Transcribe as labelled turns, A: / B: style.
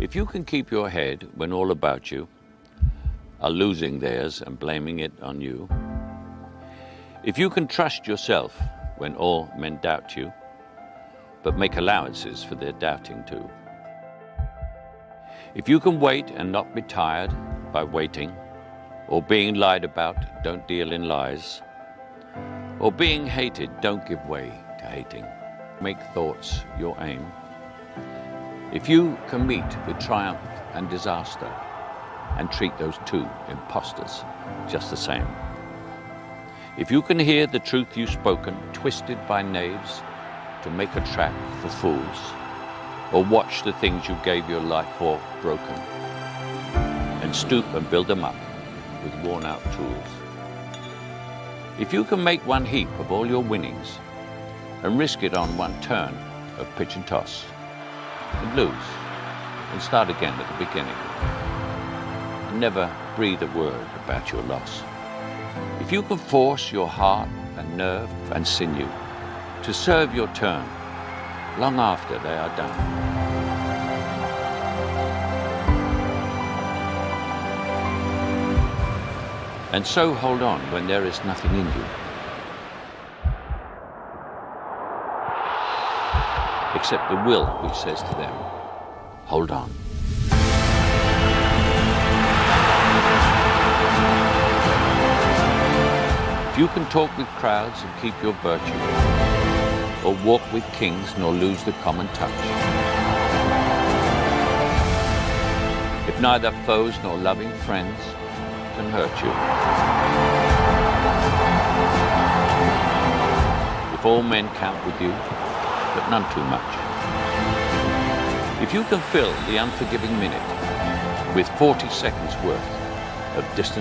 A: If you can keep your head when all about you are losing theirs and blaming it on you, if you can trust yourself when all men doubt you, but make allowances for their doubting too, if you can wait and not be tired by waiting, or being lied about, don't deal in lies, or being hated, don't give way to hating. Make thoughts your aim. If you can meet with triumph and disaster and treat those two impostors just the same. If you can hear the truth you've spoken twisted by knaves to make a trap for fools, or watch the things you gave your life for broken, and stoop and build them up with worn out tools. If you can make one heap of all your winnings and risk it on one turn of pitch and toss, and lose, and start again at the beginning, and never breathe a word about your loss. If you can force your heart and nerve and sinew to serve your turn long after they are done, and so hold on when there is nothing in you. Except the will which says to them, hold on. If you can talk with crowds and keep your virtue, or walk with kings nor lose the common touch, if neither foes nor loving friends can hurt you. If all men count with you, none too much. If you can fill the unforgiving minute with 40 seconds worth of distant